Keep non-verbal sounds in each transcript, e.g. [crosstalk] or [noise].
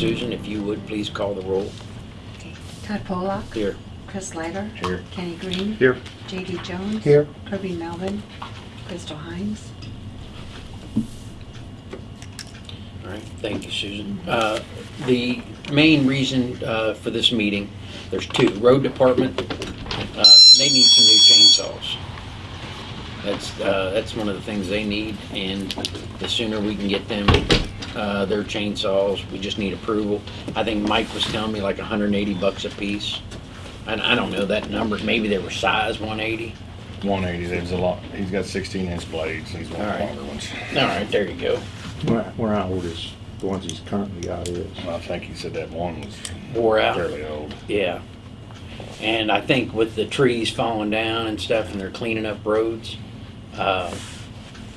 Susan. If you would, please call the roll. Okay. Todd Pollock, Here. Chris Lager, Here. Kenny Green, Here. J.D. Jones. Here. Kirby Melvin, Crystal Hines. All right, thank you, Susan. Uh, The main reason uh, for this meeting, there's two. Road Department, uh, they need some new chainsaws. That's, uh, that's one of the things they need, and the sooner we can get them uh, their chainsaws, we just need approval. I think Mike was telling me like 180 bucks a piece. And I don't know that number, maybe they were size 180. One eighty, there's a lot, he's got sixteen inch blades, he's one of the Alright. longer ones. All right, there you go. Where, where how old is, the ones he's currently got is? I think he said that one was Wore out. fairly old. Yeah. And I think with the trees falling down and stuff and they're cleaning up roads, uh,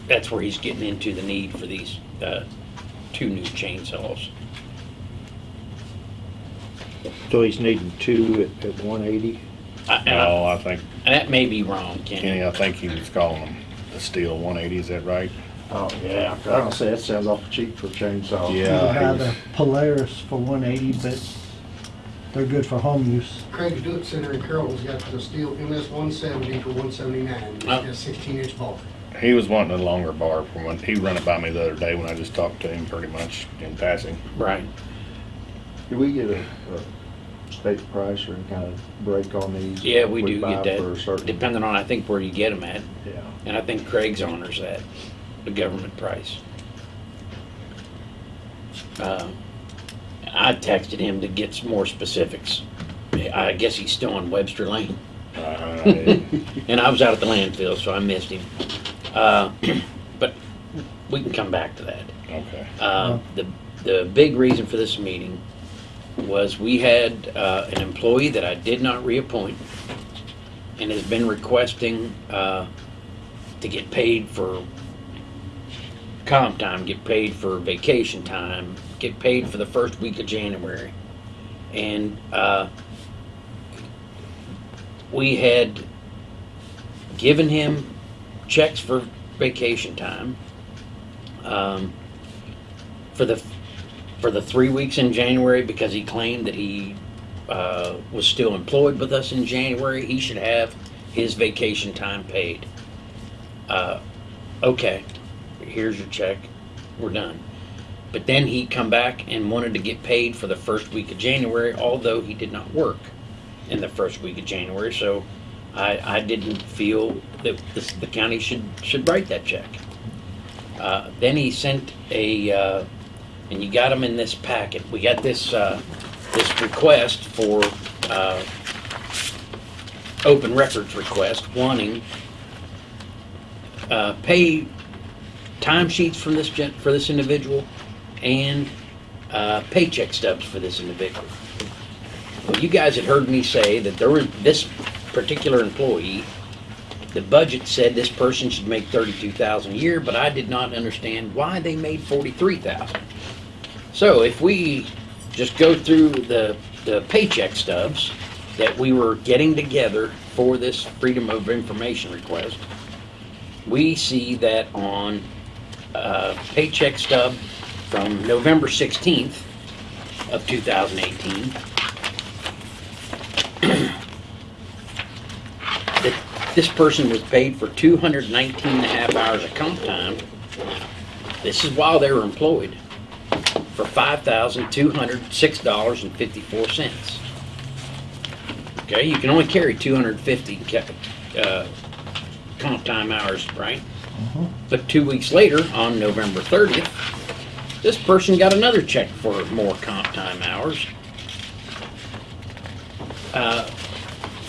that's where he's getting into the need for these, uh, two new chainsaws. So he's needing two at, at one eighty? I- And I- No, I think, and that may be wrong, Kenny, Kenny. I think he was calling them the Stihl one eighty, is that right? Oh, yeah. I don't say that sounds awful cheap for a chainsaw. Yeah. You have he's- a Polaris for one eighty, but they're good for home use. Craig's Do It Center in Carroll's got the Stihl MS one seventy for one seventy-nine. It's Oh. got sixteen inch bar. He was wanting a longer bar from when, he run it by me the other day when I just talked to him pretty much in passing. Right. Do we get a, a state price or any kind of break on these? Yeah, we If do buy get for a that, certain- depending on, I think, where you get them at. Yeah. And I think Craig's honors that, the government price. Uh, I texted him to get some more specifics. I guess he's still on Webster Lane. Uh, [laughs] And I was out at the landfill, so I missed him. Uh, [clears throat] But we can come back to that. Okay, Uh, The, the big reason for this meeting was we had uh, an employee that I did not reappoint and has been requesting uh, to get paid for comp time, get paid for vacation time, get paid for the first week of January. And uh, we had given him checks for vacation time. Um, for the for the three weeks in January because he claimed that he uh, was still employed with us in January. He should have his vacation time paid. Uh, okay, here's your check. We're done. But then he come back and wanted to get paid for the first week of January, although he did not work in the first week of January. So I, I didn't feel that this, the county should should write that check. Uh, then he sent a, uh, and you got them in this packet. We got this uh, this request for uh, open records request, wanting uh, pay timesheets from this gen- for this individual and uh, paycheck stubs for this individual. Well, you guys had heard me say that there was this particular employee the budget said this person should make thirty-two thousand a year, but I did not understand why they made forty-three thousand. So if we just go through the, the paycheck stubs that we were getting together for this Freedom of Information request, we see that on a paycheck stub from November 16th of 2018, this person was paid for 219 and a half hours of comp time. This is while they were employed for $5,206.54. Okay, you can only carry 250 uh, comp time hours, right? But two weeks later, on November 30th, this person got another check for more comp time hours. Uh,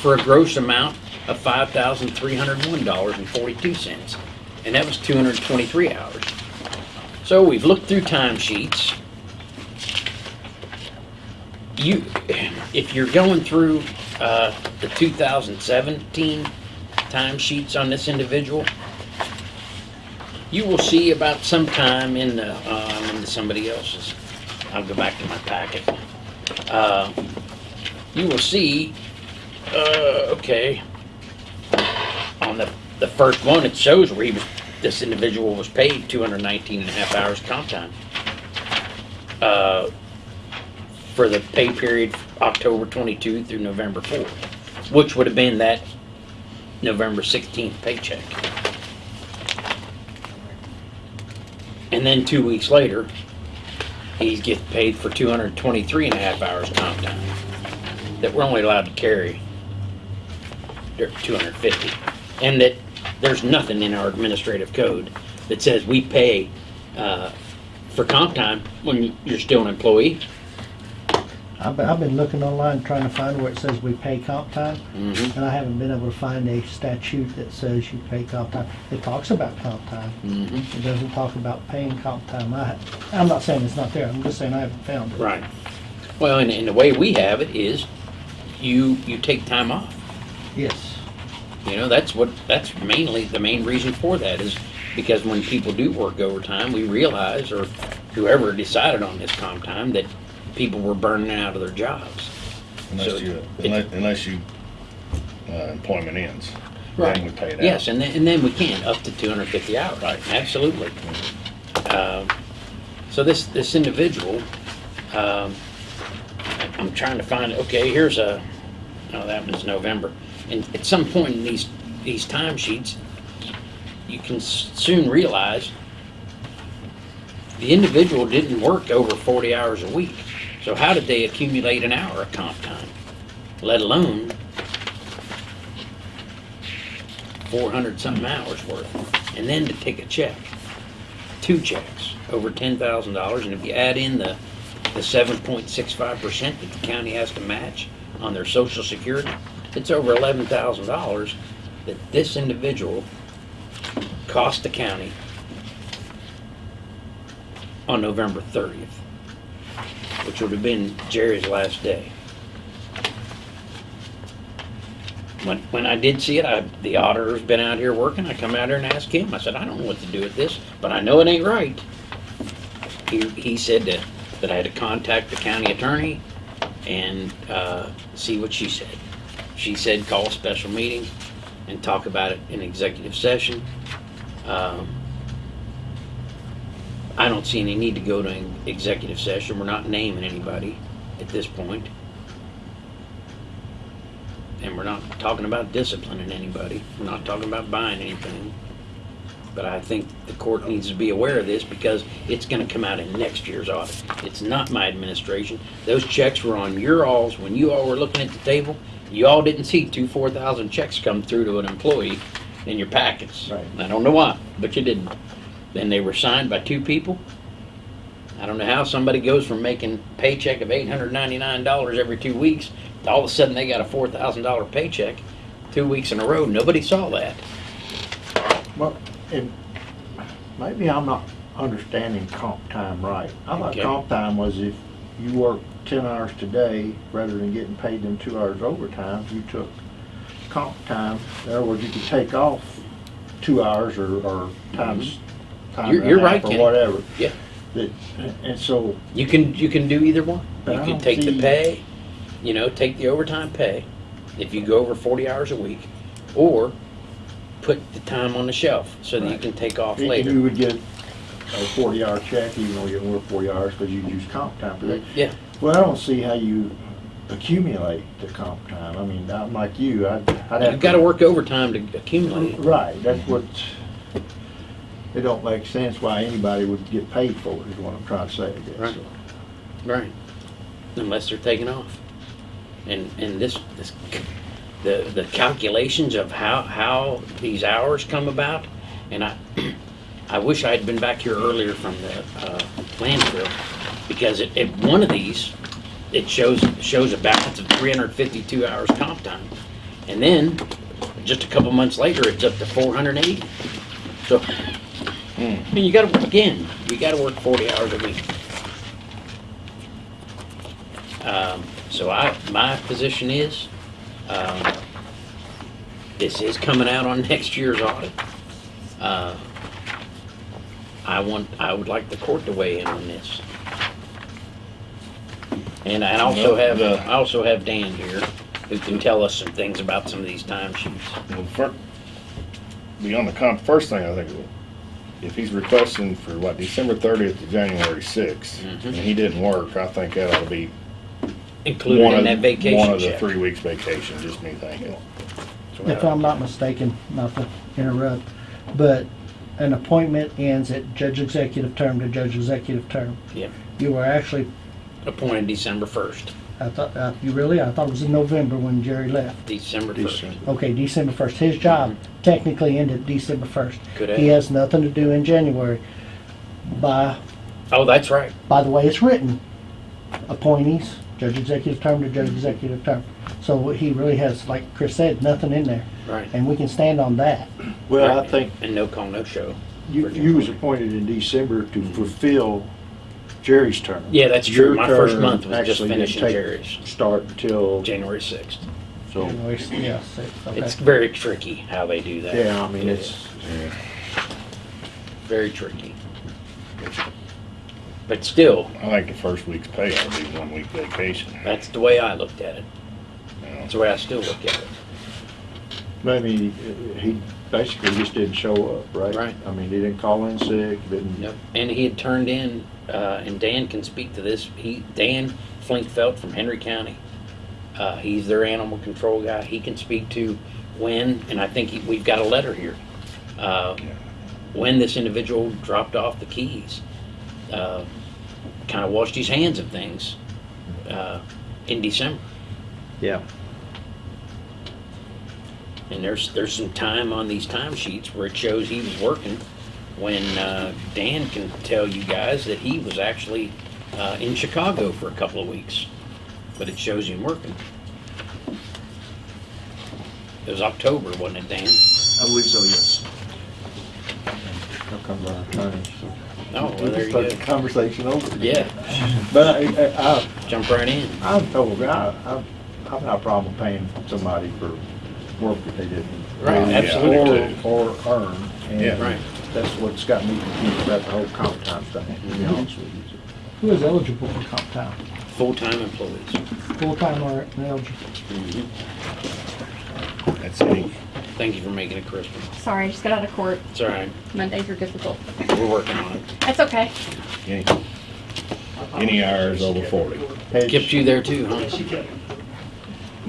for a gross amount of five thousand three hundred one dollars and that was two hundred twenty-three hours. So we've looked through timesheets. You, if you're going through uh, the two thousand seventeen timesheets on this individual, you will see about sometime in the, uh, I'm somebody else's. I'll go back to my packet. Uh, you will see uh, okay. The, first one, it shows where he was, this individual was paid 219 and a half hours comp time. Uh, for the pay period October twenty-two through November fourth, which would have been that November sixteenth paycheck. And then two weeks later, he gets paid for 223 and a half hours comp time that we're only allowed to carry they're 250. And that there's nothing in our administrative code that says we pay uh, for comp time when you're still an employee. I've been, I've been looking online trying to find where it says we pay comp time, Mhm. and I haven't been able to find a statute that says you pay comp time. It talks about comp time. Mhm. It doesn't talk about paying comp time. I, I'm not saying it's not there, I'm just saying I haven't found it. Right. Well, and, and the way we have it is you, you take time off. Yes. You know, that's what, that's mainly, the main reason for that is because when people do work overtime, we realize, or whoever decided on this comp time, that people were burning out of their jobs. Unless So you, it- unless, unless you, uh, employment ends. Right. Then we pay it out. Yes, and then, and then we can, up to two hundred fifty hours. Right. Absolutely. Um, So this, this individual, um, I'm trying to find, okay, here's a, oh, that was November. And at some point in these, these timesheets, you can soon realize the individual didn't work over forty hours a week. So how did they accumulate an hour of comp time? Let alone four hundred something hours worth, and then to take a check, two checks, over ten thousand dollars, and if you add in the, the seven point six five percent that the county has to match on their social security, it's over eleven thousand dollars that this individual cost the county on November thirtieth, which would have been Jerry's last day. When, when I did see it, I, the auditor's been out here working, I come out here and ask him, I said, I don't know what to do with this, but I know it ain't right. He, he said that, that I had to contact the county attorney and, uh, see what she said. She said, call a special meeting and talk about it in executive session. Um, I don't see any need to go to an executive session, we're not naming anybody at this point. And we're not talking about disciplining anybody. We're not talking about buying anything. But I think the court needs to be aware of this because it's gonna come out in next year's audit. It's not my administration. Those checks were on your alls when you all were looking at the table. You all didn't see two, four thousand checks come through to an employee in your packets. Right. I don't know why, but you didn't. Then they were signed by two people. I don't know how somebody goes from making paycheck of eight hundred ninety-nine dollars every two weeks, to all of a sudden they got a four thousand dollar paycheck, two weeks in a row. Nobody saw that. Well, and maybe I'm not understanding comp time right. I thought Okay. comp time was if you work ten hours today, rather than getting paid them two hours overtime, you took comp time. In other words, you could take off two hours or, or times, time Mm-hmm. You're- you're right, or Kenny. whatever. Yeah. That, and so, You can, you can do either one. You I can take the pay, you know, take the overtime pay, if you go over forty hours a week, or put the time on the shelf so that you can take off and you later. would get a forty hour check, even though you didn't work forty hours, because you use comp time for that. Mm, yeah, Well, I don't see how you accumulate the comp time. I mean, I'm like you, I'd, I'd have you've gotta work overtime to accumulate it. Right, that's what, it don't make sense why anybody would get paid for it, is what I'm trying to say, I guess. Right. Right. Unless they're taking off. And, and this, this, the, the calculations of how, how these hours come about, and I, [clears throat] I wish I had been back here earlier from the, uh, landfill, because at, at one of these, it shows, shows a balance of three hundred fifty-two hours comp time. And then, just a couple months later, it's up to four hundred and eighty. So, I mean, you gotta, again, you gotta work forty hours a week. Um, so I, my position is, um, this is coming out on [laughs] next year's audit. Uh, I want, I would like the court to weigh in on this. And I also have, uh, I also have Dan here, who can tell us some things about some of these timesheets. Well, fir- beyond the comp, first thing I think, if he's requesting for what, December thirtieth to January sixth, Mhm. and he didn't work, I think that ought to be included one in of, that vacation one of the check. three weeks vacation, just me thinking. So, If I'm not mistaken, not to interrupt, but an appointment ends at judge executive term to judge executive term. Yeah. You were actually, Appointed December first, I thought, uh, you really, I thought it was in November when Jerry left. December first. December. Okay, December first. His job technically ended December first. Could He have. has nothing to do in January. By, Oh, that's right. by the way it's written, appointees, judge executive term to judge executive term. So he really has, like Chris said, nothing in there. Right. And we can stand on that. Well, I think And no call, no show. you, you was appointed in December to fulfill Jerry's term. Yeah, that's true. Your My first term month was just actually didn't finishing take- Jerry's, Start until, January sixth. so, January, yeah, six, okay. It's very tricky how they do that. yeah, I mean, it's, Very tricky. But still, I think the first week's pay ought to be one week vacation. that's the way I looked at it. you know. That's the way I still look at it. Maybe mean, he- he basically just didn't show up, right? Right. I mean, he didn't call in sick, didn't, Yep. And he had turned in, uh, and Dan can speak to this, he, Dan Flinkfeld from Henry County. Uh, he's their animal control guy. He can speak to when, and I think he, we've got a letter here. Uh, when this individual dropped off the keys. Uh, kind of washed his hands of things, uh, in December. yeah. And there's, there's some time on these timesheets where it shows he was working when, uh, Dan can tell you guys that he was actually, uh, in Chicago for a couple of weeks. But it shows him working. It was October, wasn't it, Dan? I believe so, yes. How come our attorneys? Oh, well, there you Start go. the conversation over. Yeah, But I, I, jump right in. I- I've told, I, I've, I've not a problem paying somebody for work that they didn't. Right, do absolutely. Or, or earn. And Yeah. Right. That's what's got me confused about the whole comp time thing, to be honest with you. Who is eligible for comp time? Full-time employees. Full-time or ineligible? Mm-hmm. That's me. Thank you for making it crisp. Sorry, I just got out of court. It's all right. Mondays are difficult. We're working on it. That's okay. Any, any hours over forty. Has, Kept you there too, huh?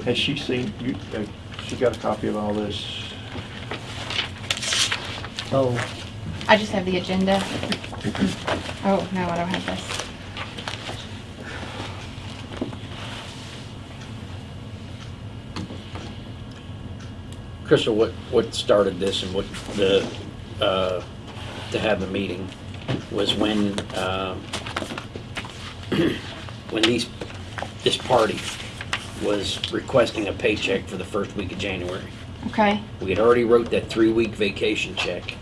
has she seen, you, uh, she got a copy of all this? Oh, I just have the agenda. [clears throat] Oh, no, I don't have this. Crystal, what, what started this and what the, uh, to have the meeting was when, um, [clears throat] when these, this party was requesting a paycheck for the first week of January. Okay, We had already wrote that three-week vacation check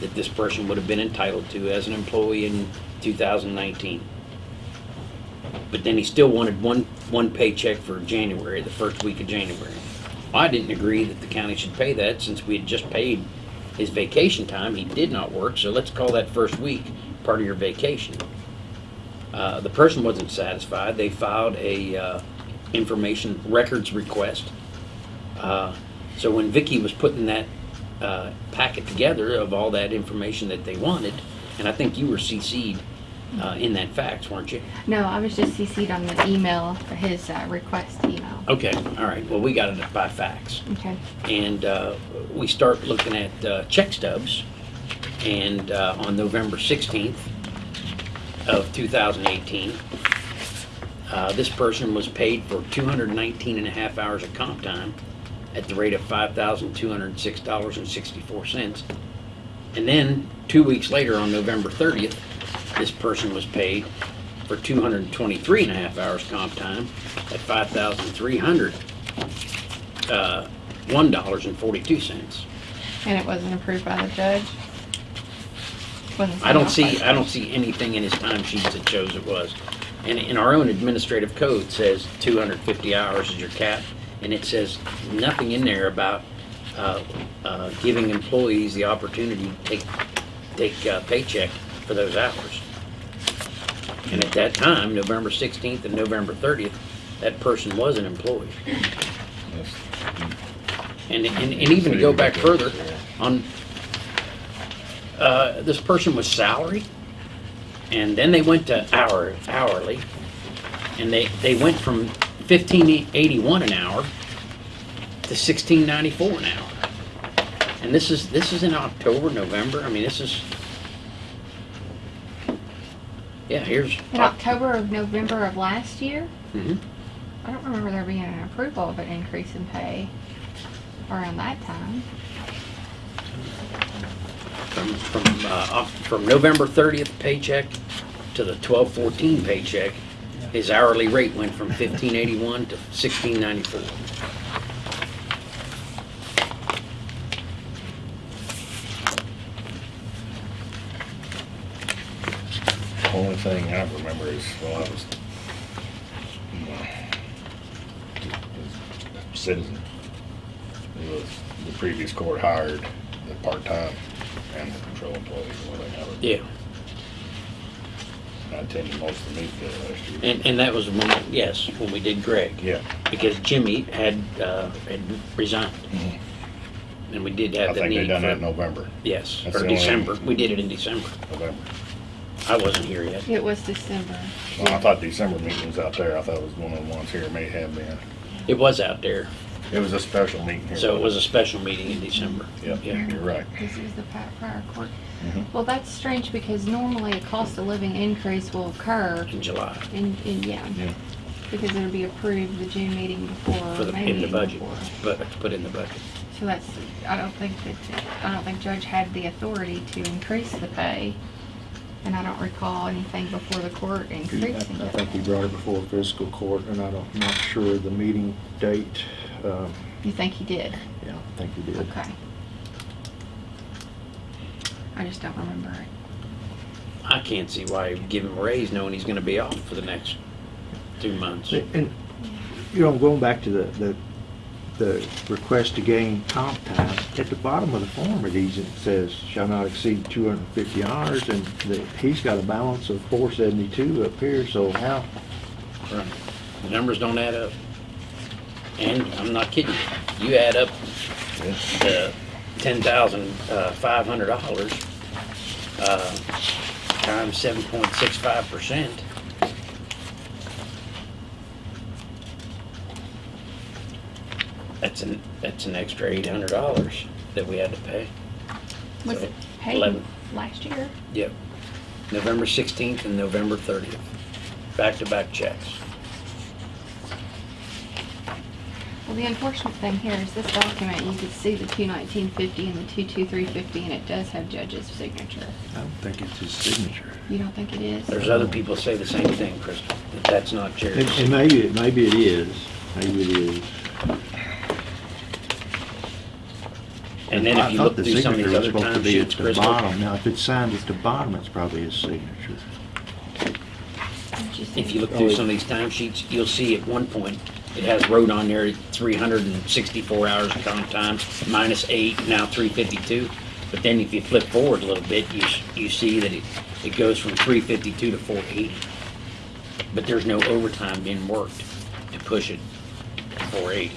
that this person would have been entitled to as an employee in 2019. But then he still wanted one, one paycheck for January, the first week of January. I didn't agree that the county should pay that since we had just paid his vacation time. He did not work, so let's call that first week part of your vacation. Uh, the person wasn't satisfied. They filed a, uh, information records request. Uh, so when Vicky was putting that uh, packet together of all that information that they wanted, and I think you were CC'd uh, in that fax, weren't you? no, I was just CC'd on the email, his uh, request email. Okay, all right. Well, we got it by fax, Okay, and uh, we start looking at uh, check stubs, and uh, on November 16th of 2018, uh, this person was paid for 219 and a half hours of comp time at the rate of $5,206.64. And then, two weeks later, on November 30th, this person was paid for 223 and a half hours comp time at 5,300, uh, $1.42. and it wasn't approved by the judge? Wasn't I don't signed off see, by I don't see anything in his time sheets that shows it was. And in our own administrative code says two hundred fifty hours is your cap, and it says nothing in there about, uh, uh, giving employees the opportunity to take, take uh, paycheck for those hours. And at that time, November sixteenth and November thirtieth, that person was an employee. And, and, and even to go back further, on, uh, this person was salary, and then they went to hour, hourly, And they, they went from fifteen eighty-one an hour to sixteen ninety-four an hour. And this is, this is in October, November, I mean, this is. Yeah, here's. In October of November of last year, Mhm. I don't remember there being an approval of an increase in pay around that time. From, from, uh, Oc- from November thirtieth paycheck to the twelve fourteen paycheck, his hourly rate went from fifteen eighty-one to sixteen ninety-four. Only thing I remember is, well, I was, uh, citizen. It was, the previous court hired the part-time and the patrol employees, have it. Yeah, I attended most of the meetings last year. and, and that was when, yes, when we did Greg. Yeah, because Jimmy had, uh, had resigned. Mhm. And we did I have the think they need done that in for, November, yes, That's or the only- December. We did it in December. November. I wasn't here yet. It was December. Well, I thought December meeting was out there. I thought it was one of the ones here, may have been. It was out there, It was a special meeting here. so it was a special meeting in December. Yep, Yeah. you're right. This is the pa- prior court. Mhm. Well, that's strange because normally a cost of living increase will occur In July, in, in, yeah, Yeah. because it'll be approved the June meeting before, for the, May in the meeting budget, before. but, put in the budget. So that's, I don't think that, I don't think Judge had the authority to increase the pay. And I don't recall anything before the court I increasing I it. think he brought it before the fiscal court, and I don't, I'm not sure the meeting date. Um, You think he did? Yeah, I think he did. Okay. I just don't remember it. I can't see why you give him a raise knowing he's gonna be off for the next two months. And, you know, going back to the, the, the request to gain comp time, at the bottom of the form, it even says shall not exceed two hundred and fifty hours, and the, he's got a balance of four seventy-two up here, so how, Right. The numbers don't add up. And I'm not kidding you. You add up the ten thousand, uh, five hundred dollars, uh, times seven point six five percent. That's an, that's an extra eight hundred dollars that we had to pay. Was So, it paid eleven. last year? Yep. November sixteenth and November thirtieth. Back-to-back checks. Well, the unfortunate thing here is this document, you can see the two nineteen fifty and the two two three fifty, and it does have Judge's signature. I don't think it's his signature. You don't think it is? There's other people say the same thing, Crystal, that that's not And, Jerry's. and maybe, it maybe it is, maybe it is. And then I if you thought look the through some of these signature was other supposed to time be at sheets, the bottom. Now, if it's signed at the bottom, it's probably his signature. Didn't you see? if you look through oh, some of these time sheets, you'll see at one point, it has wrote on there three hundred and sixty-four hours of comp time, minus eight, now three fifty-two. But then if you flip forward a little bit, you, s- you see that it, it goes from three fifty-two to four eighty. But there's no overtime being worked to push it to four eighty.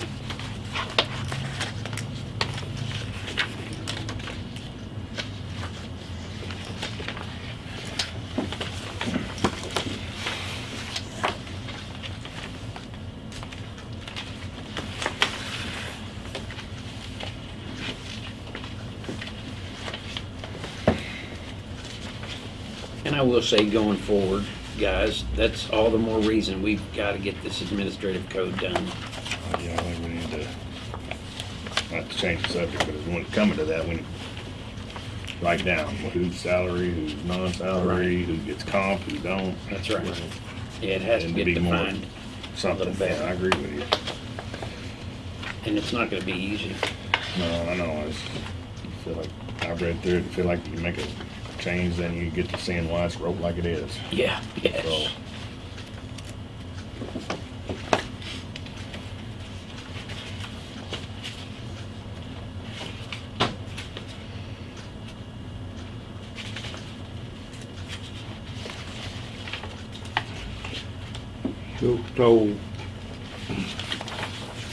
Will say going forward, guys, that's all the more reason we've gotta get this administrative code done. Yeah, I think we need to, not to change the subject, but when it coming to that, to write down who's salary, who's non-salary, who gets comp, who don't. That's right. Yeah, it has to get be more- defined, Something, yeah, I agree with you. and it's not gonna be easy. No, I know, I just feel like, I read through it, and feel like you make a change, then you get to seeing why it's wrote like it is. Yeah, So, yes. So, so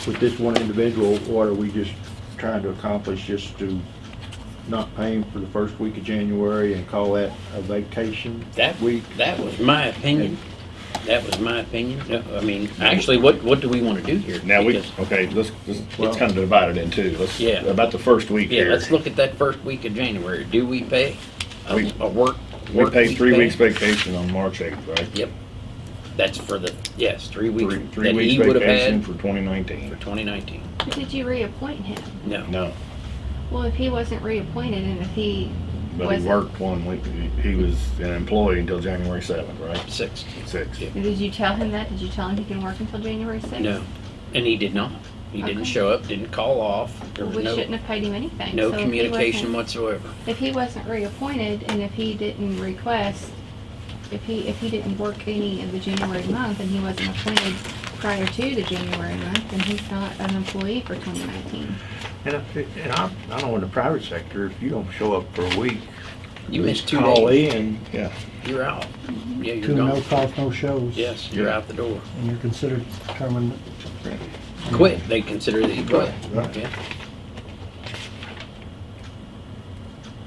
with this one individual, what are we just trying to accomplish, just to not paying for the first week of January and call that a vacation That week? That was my opinion. That was my opinion. No, I mean, actually, what, what do we want to do here? Now, we, Because- okay, let's, let's, Well- let's kind of divide it in two. Let's, Yeah. about the first week Yeah, here. let's look at that first week of January. Do we pay a, We- a work? We work paid week three pay? weeks vacation on March eighth, right? Yep. That's for the, yes, three weeks Three, that three he weeks would have vacation had for twenty nineteen. for twenty nineteen. But Did you reappoint him? No. No, Well, if he wasn't reappointed and if he but he wasn't. worked one week, he- he was an employee until January seventh, right? Six. Six. Yeah. Did you tell him that? Did you tell him he can work until January sixth? No. And he did not. He didn't Okay. show up, didn't call off. There was we no, shouldn't have paid him anything. no So if he communication wasn't- whatsoever. If he wasn't reappointed and if he didn't request, if he, if he didn't work any of the January month and he wasn't appointed prior to the January month, then he's not an employee for twenty nineteen. And if, and I, I know in the private sector, if you don't show up for a week. You missed two Call days. in, Yeah, You're out. Yeah, you're Two no gone. calls, no shows. Yes, you're out the door. And you're considered terminate. Quit. They consider that you quit. Right. Yeah.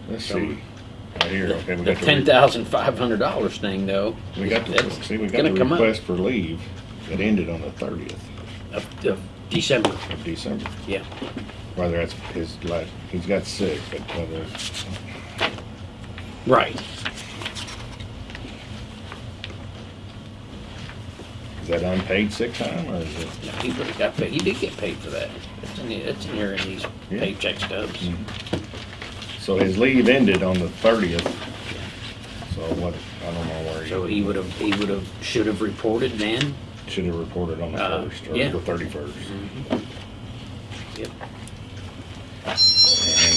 let's see. Right here, okay, we The got the, ten re- thousand five hundred dollars thing though. we got the, that's see, we got gonna the come up. request for leave that ended on the thirtieth Of, of December. of December. Yeah. Whether that's his, like, he's got sick, but whether, Right. is that unpaid sick time or is it? No, he would have got paid. He did get paid for that. It's in, the- it's in here in these Yeah. paycheck stubs. Mhm. So his leave ended on the thirtieth. So what, I don't know where he. So he would have, he would have, should have reported then. Should have reported on the Uh, first or yeah. the thirty-first. Yep.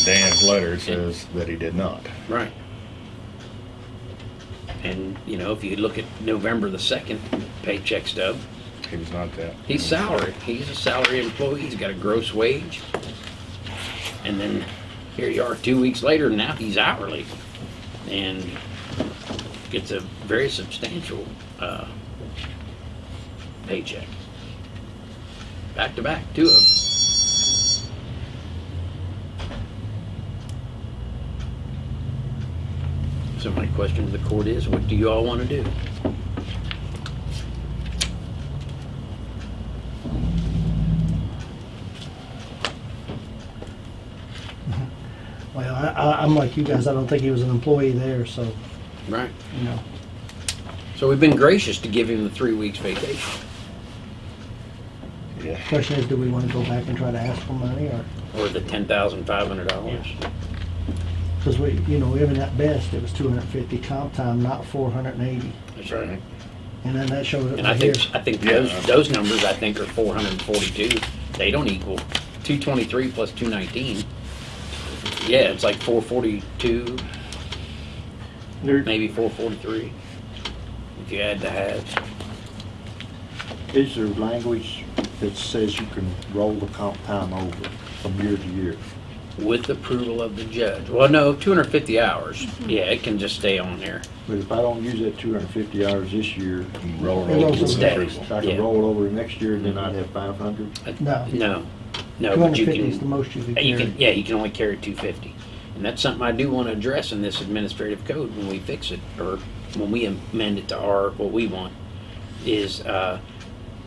Dan's letter, it says that he did not. Right. And, you know, if you look at November the second paycheck stub, He was not that. he's salary. He's a salary employee. He's got a gross wage. And then here you are two weeks later, now he's hourly. And gets a very substantial, uh, paycheck. Back to back, two of them. So my question to the court is, what do you all want to do? Well, I, I, I'm like you guys, I don't think he was an employee there, so, Right. you know. So we've been gracious to give him the three weeks vacation, Yeah. Question is, do we wanna go back and try to ask for money, or, or the ten thousand five hundred dollars. Cause we, you know, even at best, it was two hundred and fifty comp time, not four hundred and eighty. That's right. And then that shows it And I right here. think, I think Yeah. those, those numbers, I think, are four hundred and forty-two. They don't equal two twenty-three plus two nineteen. Yeah, it's like four forty-two, there, maybe four forty-three. If you add the halves. is there language that says you can roll the comp time over from year to year? With approval of the judge. Well, no, two hundred and fifty hours. Mhm. Yeah, it can just stay on there. But if I don't use that two hundred and fifty hours this year, Roll It it over rolls to over. the approval. I can Yeah. roll it over next year, and then I'd have five hundred? Uh, no, No, no, two but you and is the can, most you could uh, you carry. can, yeah, you can only carry two fifty. And that's something I do want to address in this administrative code when we fix it, or when we amend it to our, what we want, is, uh,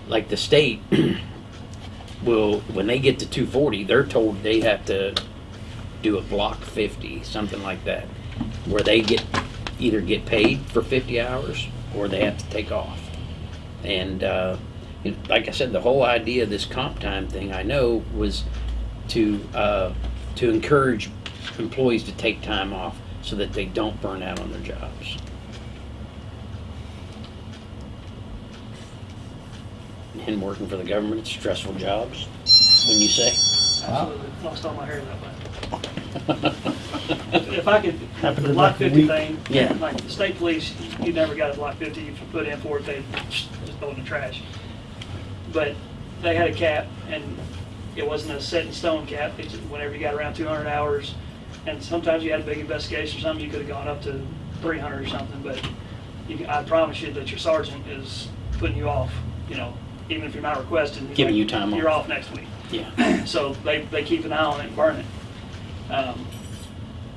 like the state [clears throat] will, when they get to two forty, they're told they have to do a block fifty, something like that, where they get, either get paid for fifty hours, or they have to take off. And, uh, like I said, the whole idea of this comp time thing, I know, was to, uh, to encourage employees to take time off so that they don't burn out on their jobs. And working for the government, it's stressful jobs, when you say. Absolutely, lost all my hair that way. If I could, Happened the in block like a fifty week. thing, Yeah. like the state police, you never got a block fifty, if you put in for it, they just throw it in the trash. But they had a cap, and it wasn't a set in stone cap, it's whenever you got around two hundred hours, and sometimes you had a big investigation or something, you could've gone up to three hundred or something, but you, I promise you that your sergeant is putting you off, you know, even if you're not requesting. Giving like, you time You're off. off next week. Yeah, So they, they keep an eye on it and burn it. Um,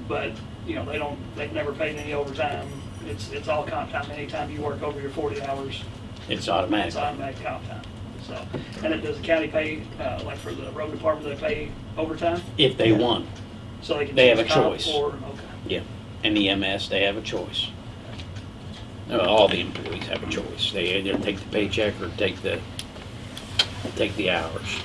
But, you know, they don't, they've never paid any overtime. It's, it's all comp time. Anytime you work over your forty hours, It's automatic. It's automatic comp time. So, and it does the county pay, uh, like for the road department, they pay overtime? If they want, So they can They have choose a comp choice. Or, okay. and EMS, they have a choice. Uh, All the employees have a choice. They either take the paycheck or take the, take the hours.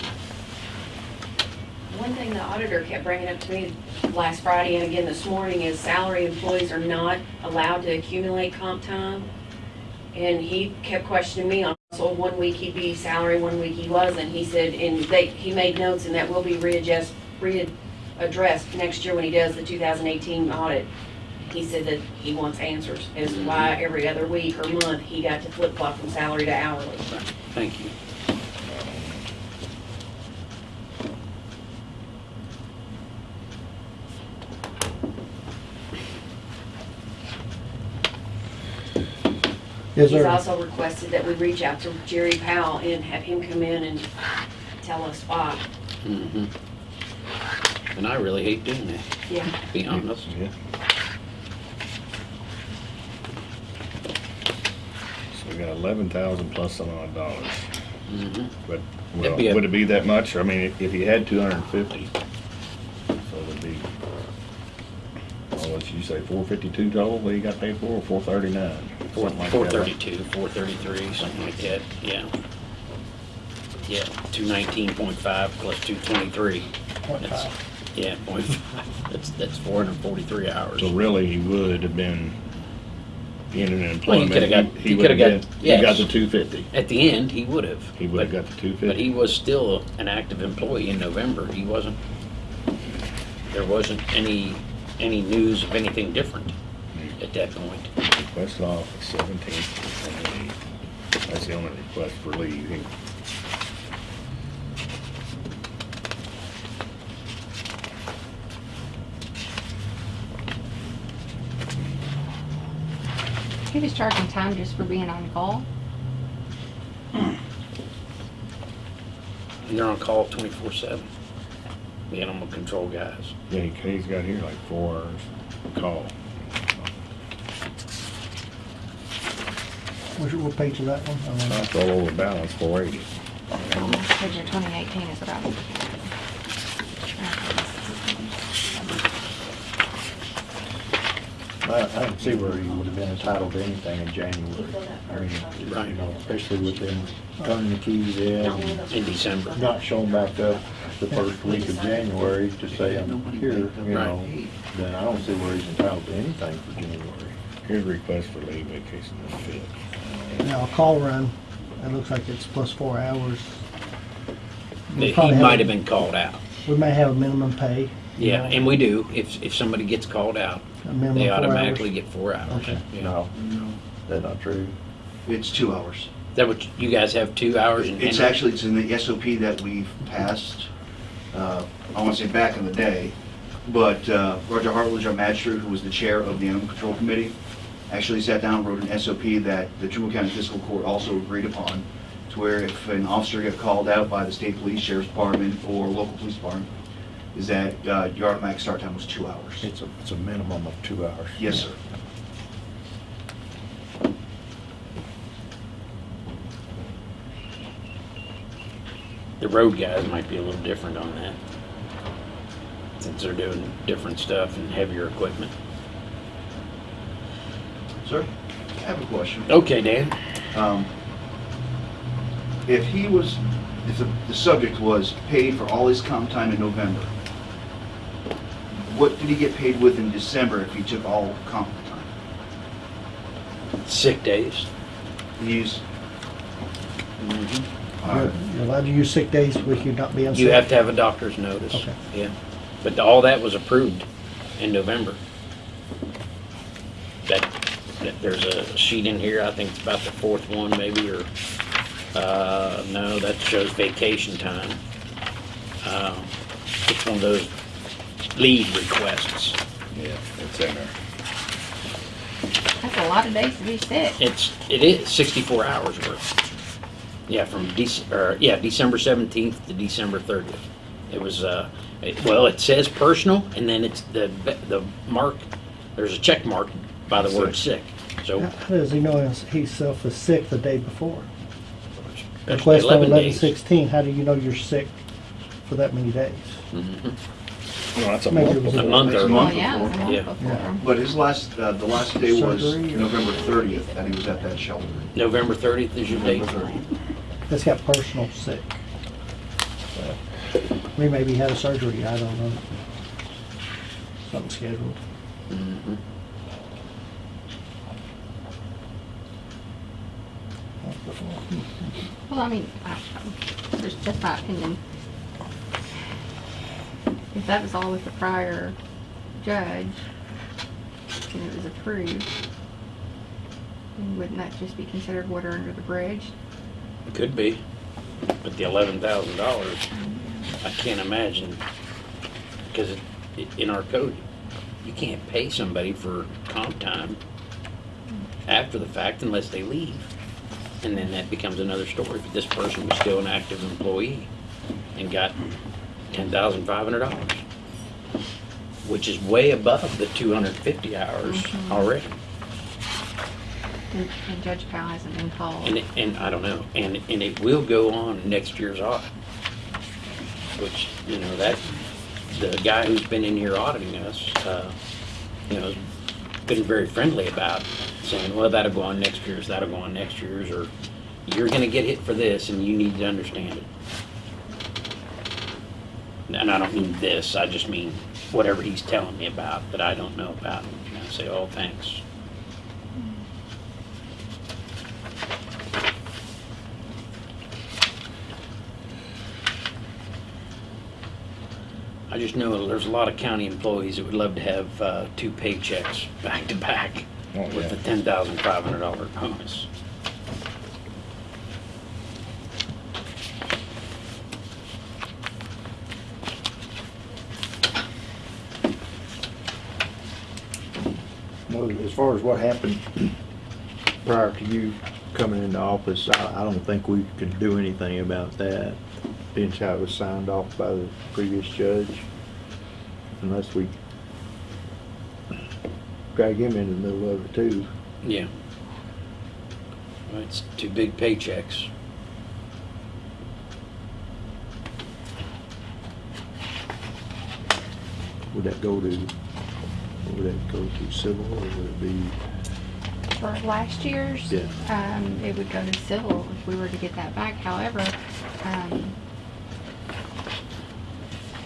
One thing the auditor kept bringing up to me last Friday and again this morning is salary employees are not allowed to accumulate comp time. And he kept questioning me on, so one week he'd be salary, one week he wasn't. He said, and they, he made notes and that will be readjust, readdressed next year when he does the 2018 audit. He said that he wants answers as to why mm-hmm. every other week or month he got to flip flop from salary to hourly. Thank you. Is He's there, also requested that we reach out to Jerry Powell and have him come in and tell us why. hmm And I really hate doing that, Yeah. to be honest. Yeah. So we got eleven thousand plus some odd dollars, hmm but, well, That'd be a- would it be that much? I mean, if you had two hundred and fifty, so it'd be, what you say, four fifty-two total that you got paid for, or four thirty-nine? Four, four thirty-two, four thirty-three, something like that, yeah. Yeah, two nineteen point five plus two twenty-three. point five? Yeah, point five. [laughs] That's, that's four hundred and forty-three hours. So really, he would have been in an Well, he employment. coulda got- he he would coulda have got- been- He got yes. the two fifty. At the end, he would have. He would have got the two fifty. But he was still an active employee in November. He wasn't, there wasn't any, any news of anything different mm-hmm. at that point. Request off seventeenth and eighth. That's the only request for leave. He- He was charging time just for being on call. They're on call twenty-four seven. The animal control guys. Yeah, he- he's got here like four hours call. Which, what page is that one? I don't know. That's all over balance, four eighty. Picture twenty eighteen is what I was looking at. I, I don't see where he would have been entitled to anything in January. I mean, Right. you know, especially with them turning the keys in and In December. not showing back up the first week of January to say I'm here, you know, then I don't see where he's entitled to anything for January. Here's a request for leave vacation the fifth. Now, a call run, it looks like it's plus four hours. We He probably might have been called out. We may have a minimum pay. you Yeah, know, and we do. If, if somebody gets called out, a minimum they four hours. automatically get four hours. Okay. Yeah. No, that's not true. It's two hours. That what, you guys have two hours in It's Henry? actually, it's in the SOP that we've passed, uh, I want to say back in the day, but uh, Roger Hartledge, our magistrate, who was the chair of the Animal Control Committee, actually sat down and wrote an SOP that the Trimble County Fiscal Court also agreed upon, to where if an officer got called out by the state police, sheriff's department, or local police department, is that uh, your automatic start time was two hours. It's a, it's a minimum of two hours. Yes, sir. The road guys might be a little different on that. Since they're doing different stuff and heavier equipment. Sir, I have a question. Okay, Dan. Um, If he was, if the, the subject was paid for all his comp time in November, what did he get paid with in December if he took all comp time? Sick days. He's, You're you're allowed to use sick days with you not being sick. You have to have a doctor's notice. Okay. Yeah. But all that was approved in November. That, that, there's a sheet in here, I think it's about the fourth one maybe, or, uh, no, that shows vacation time. Um, It's one of those leave requests. Yeah, it's in there. That's a lot of days to be sick. It's, it is sixty-four hours worth. Yeah, from Dec, or, yeah, December seventeenth to December thirtieth. It was, uh, it- well, it says personal, and then it's the, the mark, there's a check mark by the word sick. So, How how does he know he's- himself is sick the day before? that's Request on 11 eleven days. sixteen, how do you know you're sick for that many days? Mhm. No, that's a month it was before. A month or- Next Well, month yeah, a before. month Yeah. before. But his last, uh, the last day was Surgery or- November 30th, that he was at that shelter. November 30th is your date? November 30th. That's got personal sick. We maybe had a surgery, I don't know. Something scheduled. Mhm. Well, I mean, I, just, just my opinion. If that was all with the prior judge, and it was approved, wouldn't that just be considered water under the bridge? It could be, but the eleven thousand dollars, I can't imagine, because it- it- in our code, you can't pay somebody for comp time after the fact unless they leave. And then that becomes another story, but this person was still an active employee and got ten thousand five hundred dollars, which is way above the two hundred fifty hours Mhm. already. And, and Judge Powell hasn't been called. It- and I don't know, and, and it will go on next year's audit. Which, you know, that, the guy who's been in here auditing us, uh, you know, has been very friendly about saying, well, that'll go on next year's, that'll go on next year's, or you're gonna get hit for this and you need to understand it. And I don't mean this, I just mean whatever he's telling me about that I don't know about. And I say, oh, thanks. I just know there's a lot of county employees that would love to have uh, two paychecks [laughs] back to back Oh, with yeah. the ten thousand five hundred dollar bonus. Well, as far as what happened prior to you coming into office, I, I don't think we could do anything about that. Being how it was signed off by the previous judge, unless we drag him in the middle of it too. Yeah. Well, it's two big paychecks. Would that go to, would that go to civil or would it be? For last year's, Yeah. um, it would go to civil if we were to get that back. However, um,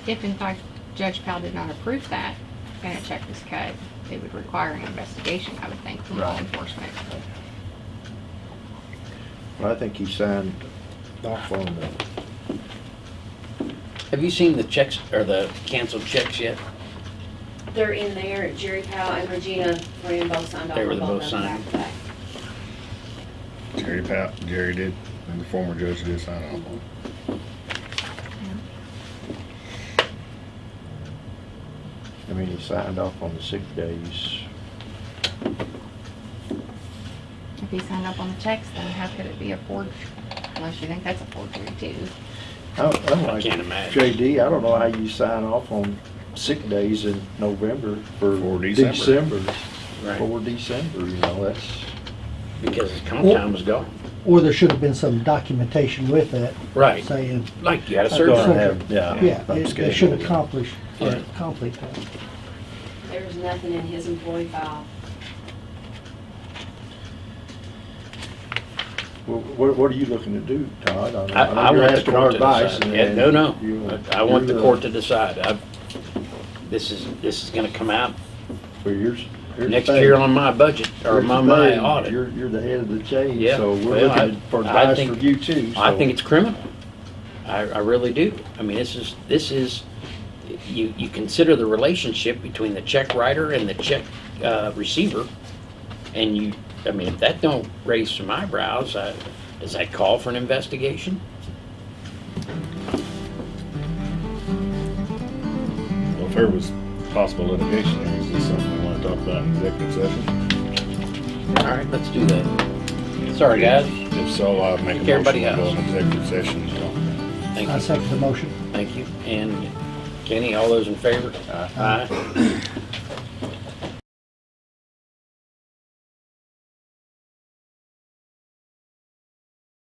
if in fact Judge Powell did not approve that and a check was cut, it would require an investigation, I would think, from law Right. enforcement. Well, I think he signed off on the, Have you seen the checks, or the canceled checks yet? They're in there, Jerry Powell and Regina Moran both signed off They were on the both both of them signed. back to back. Jerry Pat, Jerry did, and the former judge did sign off on. I mean, he signed off on the sick days. If he signed up on the checks, then how could it be a forgery? Unless you think that's a forgery too. I don't, I don't I like can't imagine. JD, I don't know how you sign off on sick days in November for For December. December. Right. For December, you know, that's, Because his comp time was gone. Or there should have been some documentation with that Right, saying, like you had a I'm gonna surgery. have, yeah. yeah, I'm it- they scheduled. should accomplish, or Yeah. accomplish that. There's nothing in his employee file. Well, What, what are you looking to do, Todd? I mean, I, I you're want the asking our court to advice, decide. and- Yeah, no, no, you- I I want the you're court to decide. I, this is, this is gonna come out here's the next year on my budget, or my, my audit. You're, you're the head of the chain, Yeah, so we're well, I- looking for I advice think- from you too. I so- think it's criminal. I, I really do. I mean, this is, this is, you, you consider the relationship between the check writer and the check, uh, receiver. And you, I mean, if that don't raise some eyebrows, uh, does that call for an investigation? if there was possible litigation, is this something we want to talk about in executive session? All right, let's do that. Sorry, guys. If so, I'll make Take a motion to go in executive session. Thank I second the motion. Thank you. And Kenny, all those in favor? Aye. Aye.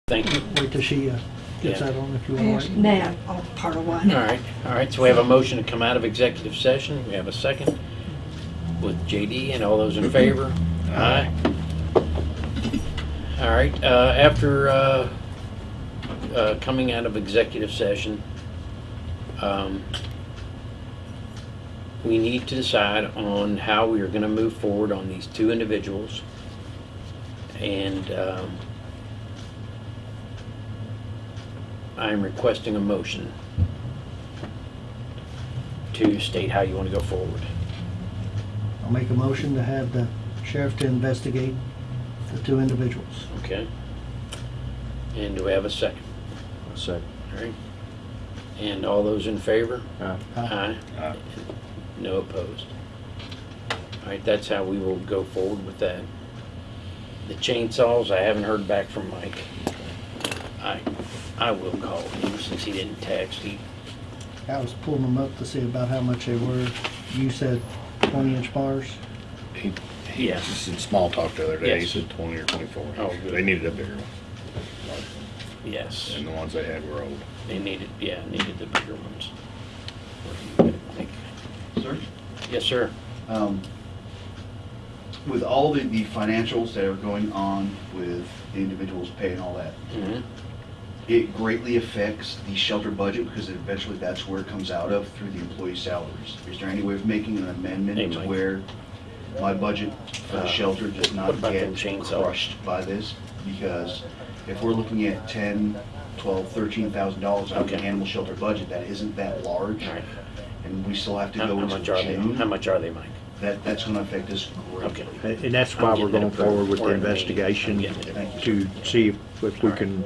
Thank you. Wait to see you. Uh, gets Yeah. that on if you want. actually made that all part of one. All right, all right, so we have a motion to come out of executive session. We have a second with JD and all those in [clears throat] favor? Aye. All right, uh, after, uh, uh, coming out of executive session, um, we need to decide on how we are gonna move forward on these two individuals. And, um, I'm requesting a motion to state how you want to go forward. I'll make a motion to have the sheriff to investigate the two individuals. Okay? And do we have a second? A Second. All right? And all those in favor? Aye. Aye. Aye. No opposed. All right, that's how we will go forward with that. The chainsaws, I haven't heard back from Mike. I, I will call him since he didn't text. He, I was pulling them up to see about how much they were. You said twenty inch bars. He, he Yeah. just in small talk the other day, he Yes. said twenty or twenty-four. Oh, good. They needed a bigger one, yes, and the ones they had were old. they needed, yeah, needed the bigger ones. Sir? Yes, sir. Um, With all the, the financials that are going on with the individuals paying all that, Mhm. It greatly affects the shelter budget because eventually that's where it comes out of through the employee salaries. Is there any way of making an Hey, amendment to Mike. where my budget for the Uh, shelter does what not about them get chainsaws? crushed by this? Because if we're looking at ten, twelve, thirteen thousand dollars out of the Okay. animal shelter budget, that isn't that large. All right. And we still have to How go how into much are they? June. How much are they, Mike? That, that's gonna affect us Okay. greatly. And and that's I'm why we're it going approved. forward with the We're in a meeting. investigation I'm getting it Thank to see if if we All right. can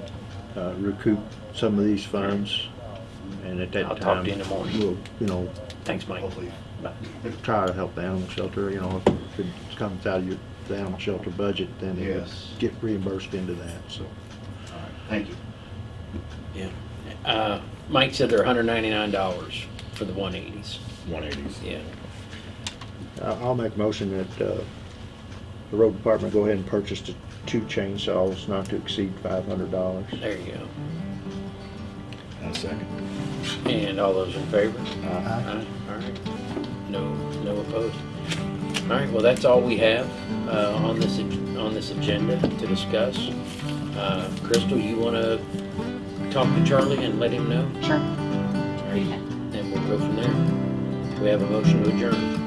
uh, recoup some of these funds. And at that I'll time. talk to you in the morning. We'll, you know, Thanks, Mike. Hopefully. Bye. try to help the animal shelter, you know, if it comes out of your, the animal shelter budget, then it would Yes. get reimbursed into that, so. All right, Thank you. Yeah. Uh, Mike said they're hundred ninety-nine dollars for the one eighties. One eighties. Yeah. I- I'll make a motion that uh, the road department go ahead and purchase the two chainsaws not to exceed five hundred dollars. There you go. And a second. And all those in favor? Aye. Aye. All right. No, no opposed. All right, well, that's all we have, uh, on this, on this agenda to discuss. Uh, Crystal, you wanna talk to Charlie and let him know? Sure. All right, Then we'll go from there. We have a motion to adjourn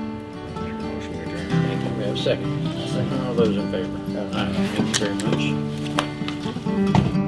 second? Second. All those in favor? Aye. Thank you very much.